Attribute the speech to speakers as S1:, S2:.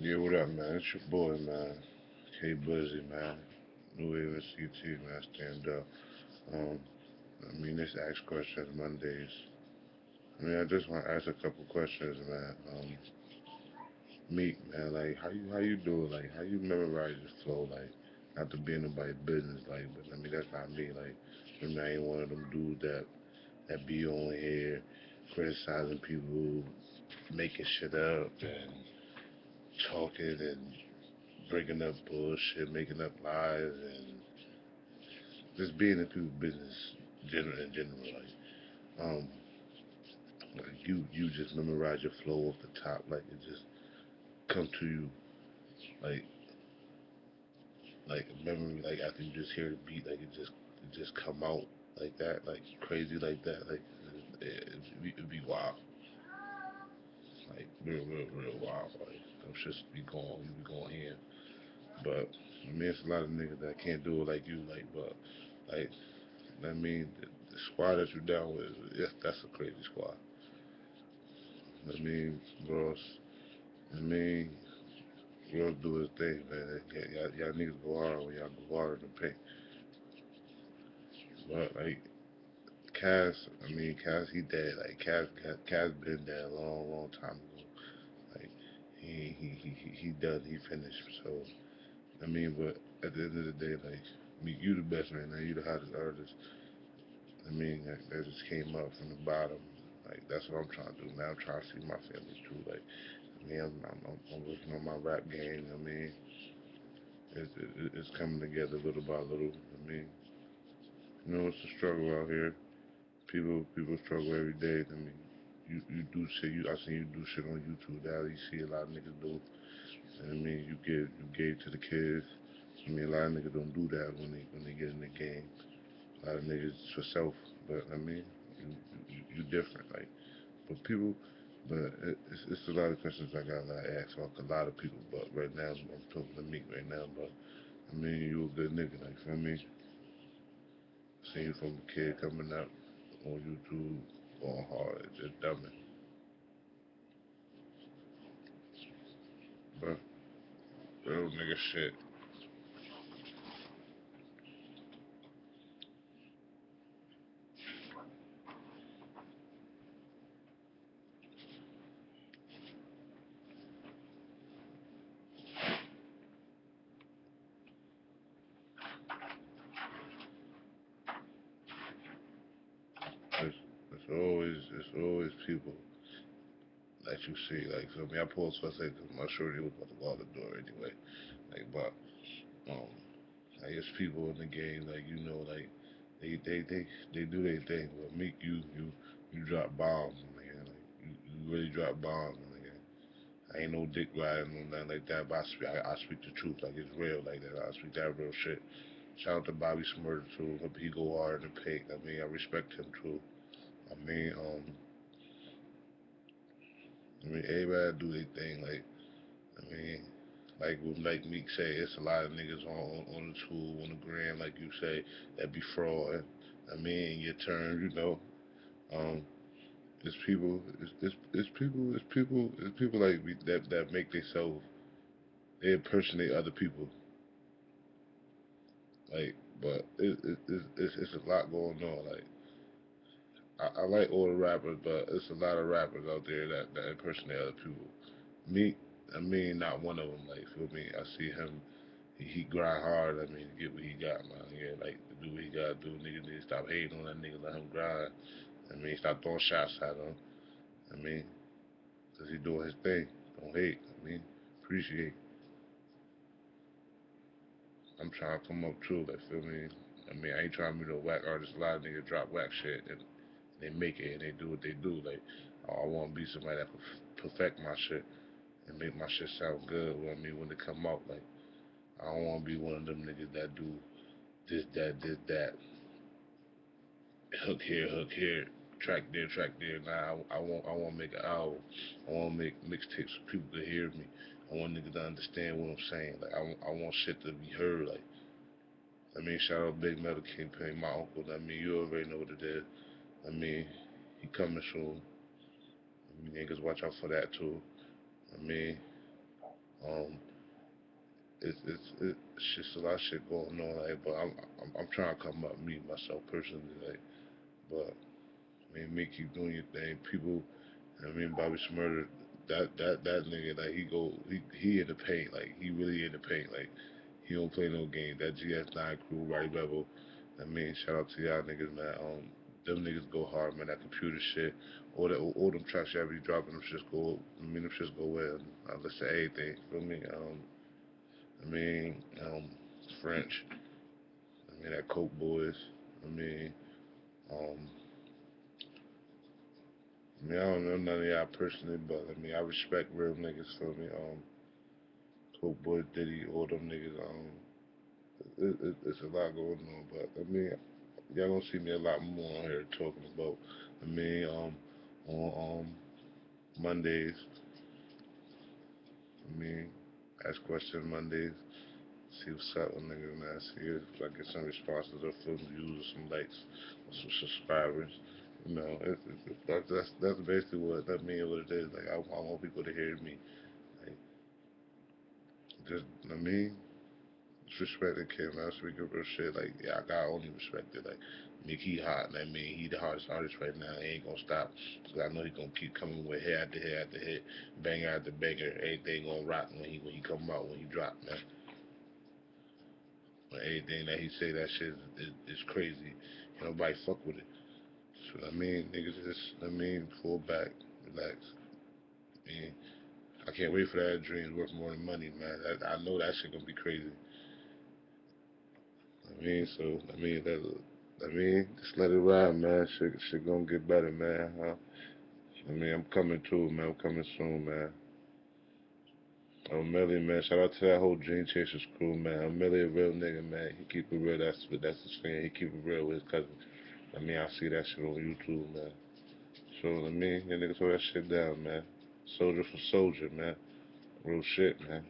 S1: Yeah, what up, man? It's your boy, man. K Buzzy, man. New Wave CT, man. Stand up. Um, I mean, this Ask Questions Mondays. I mean, I just want to ask a couple questions, man. Um, Meek, man, like, how you how you do it? Like, how you memorize your flow? Like, not to be in nobody's business, like, but I mean, that's not me. Like, I mean, I ain't one of them dudes that that be on here criticizing people, making shit up, and talking and breaking up bullshit, making up lies, and just being in people's business general in general. Like, um, like you you just memorize your flow off the top, like it just come to you, like like memory, like after you just hear the beat, like it just it just come out like that, like crazy like that, like it, it, it'd, be, it'd be wild, like real real real wild, like them shits be going, you be going in. But I mean, it's a lot of niggas that can't do it like you, like, but like, I mean, the, the squad that you down with, yes, that's a crazy squad. I mean, bros, I mean, bros do his thing, man. Y'all, y'all niggas go hard when y'all go hard in the paint. But like, Cass, I mean, Cass, he dead. Like, Cass, Cass been dead a long, long time ago. Like, he, he, he, he, done, he finished. So, I mean, but at the end of the day, like, me, you the best right now. You the hottest artist. I mean, that, just came up from the bottom. Like, that's what I'm trying to do, man. I'm trying to see my family too. Like, I mean, I'm, I'm, I'm working on my rap game. I mean, it's, it's coming together little by little. I mean, you know, it's a struggle out here. People, people struggle every day. I mean, you, you do shit. You, I seen you do shit on YouTube now. You see a lot of niggas do. And I mean, you give, you gave to the kids. I mean, a lot of niggas don't do that when they, when they get in the game. A lot of niggas for self, but I mean, you, you, you different. Like, but people, but it's, it's a lot of questions I got to ask like a lot of people. But right now, I'm talking to me right now. But I mean, you a good nigga, like, feel me? Seen you from a kid coming up on YouTube, going hard, just dumbing. But real nigga shit. It's, it's always, it's always people that you see. Like, me? I paused for a second because my shorty was about to go out the door anyway. Like, but, um, I guess people in the game, like, you know, like, they, they, they, they do their thing. But Meek, you, you, you drop bombs, man. Like, you, you really drop bombs, man. I ain't no dick riding or nothing like that, but I speak, I, I speak the truth, like it's real, like that. I speak that real shit. Shout out to Bobby Shmurda too. He go hard in the paint. I mean, I respect him too. I mean, um, I mean, everybody do their thing. Like, I mean, like what like Meek say, it's a lot of niggas on on the tool, on the gram, like you say, that be fraud. I mean, your turn, you know, um, it's people, it's, it's it's people, it's people, it's people like me that that make themselves, they impersonate other people. Like, but it, it, it's it's it's a lot going on. Like, I, I like all the rappers, but it's a lot of rappers out there that that impersonate other people. Me, I mean, not one of them. Like, feel me? I see him. He, he grind hard. I mean, get what he got, man. Yeah, like do what he gotta do. Niggas need to stop hating on that nigga. Let him grind. I mean, stop throwing shots at him. I mean, cause he doing his thing. Don't hate. I mean, appreciate. I'm trying to come up too. Like, feel me? I mean, I ain't trying to be no whack artist. A lot of niggas drop whack shit and they make it and they do what they do. Like, oh, I want to be somebody that can perfect my shit and make my shit sound good. What I mean, when it come out, like, I don't want to be one of them niggas that do this, that, this, that. Hook here, hook here, track there, track there. Nah, I, I want, I want to make an album. I want to make mixtapes so people to hear me. I want niggas to understand what I'm saying. Like, I, I want shit to be heard. Like, I mean, shout out Big Metal Kingpin, my uncle. I mean, you already know what it is. I mean, he coming soon. I mean, niggas watch out for that too. I mean, Um, it's it's it's just a lot of shit going on. Like, but I'm I'm, I'm trying to come up Meek myself personally. Like, but I mean, me keep doing your thing. People, I mean, Bobby Shmurda, that that that nigga, like he go, he he in the paint. Like he really in the paint. Like he don't play no game. That GS9 crew, right level. I mean, shout out to y'all niggas, man. Um, them niggas go hard, man. That computer shit, all that, all them tracks y'all be dropping, them shits go. I mean, them shits go well. I listen to everything. Feel me? Um, I mean, um, French. I mean, that Coke Boys. I mean, um, I mean, I don't know none of y'all personally, but I mean, I respect real niggas. Feel me? Um, Coke Boys, Diddy, all them niggas. Um, it, it, it's a lot going on, but I mean, y'all gonna see me a lot more on here talking about. I mean, um, on um Mondays. I mean, ask questions Mondays. See what's up with niggas, man. See if I get some responses or film views or some likes or some subscribers. You know, that's that's basically what that means. What it is. Like I, I want people to hear me. Like, just I mean, disrespect the kid, man. Speaking real shit. Like yeah, I got only respect it. Like Nick, he hot. And I mean, he the hardest artist right now. He ain't gonna stop. Cause I know he gonna keep coming with hit after hit after hit, banger after banger. Everything gonna rock when he when he come out when he drop, man. But everything that he say, that shit is, is, is crazy. Nobody fuck with it. So I mean, niggas just, I mean, pull back, relax. I mean, I can't wait for that dream worth more than money, man. I know that shit gonna be crazy. I mean, so I mean that. I mean, just let it ride, man. Shit, shit gonna get better, man. Huh? I mean, I'm coming too, man. I'm coming soon, man. I'm Millie, man. Shout out to that whole Dream Chasers crew, man. I'm Millie, a real nigga, man. He keep it real. That's that's his thing. He keep it real with his cousin. I mean, I see that shit on YouTube, man. So, I mean, you niggas throw that shit down, man. Soldier for soldier, man. Real shit, man.